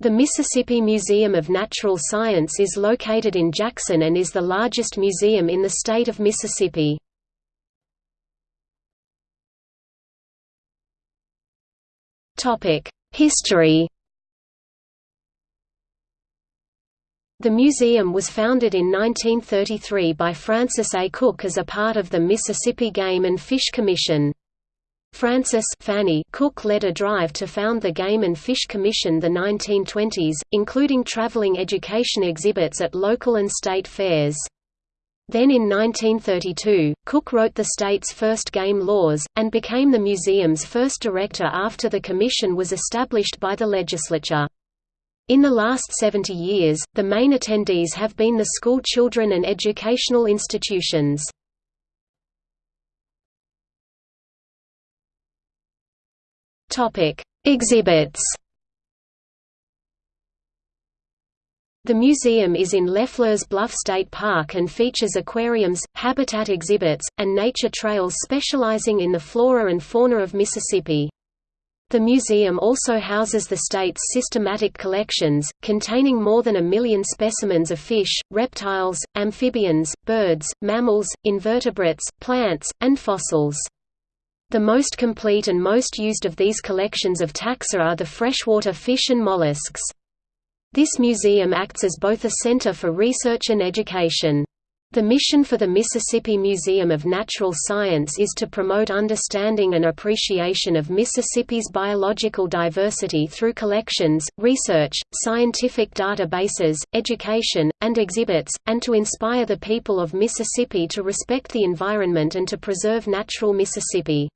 The Mississippi Museum of Natural Science is located in Jackson and is the largest museum in the state of Mississippi. History The museum was founded in 1933 by Francis A. Cook as a part of the Mississippi Game and Fish Commission. Francis Fanny Cook led a drive to found the Game and Fish Commission the 1920s, including traveling education exhibits at local and state fairs. Then in 1932, Cook wrote the state's first game laws, and became the museum's first director after the commission was established by the legislature. In the last 70 years, the main attendees have been the school children and educational institutions. Topic: Exhibits. The museum is in LeFleur's Bluff State Park and features aquariums, habitat exhibits, and nature trails specializing in the flora and fauna of Mississippi. The museum also houses the state's systematic collections, containing more than a million specimens of fish, reptiles, amphibians, birds, mammals, invertebrates, plants, and fossils. The most complete and most used of these collections of taxa are the freshwater fish and mollusks. This museum acts as both a center for research and education. The mission for the Mississippi Museum of Natural Science is to promote understanding and appreciation of Mississippi's biological diversity through collections, research, scientific databases, education, and exhibits, and to inspire the people of Mississippi to respect the environment and to preserve natural Mississippi.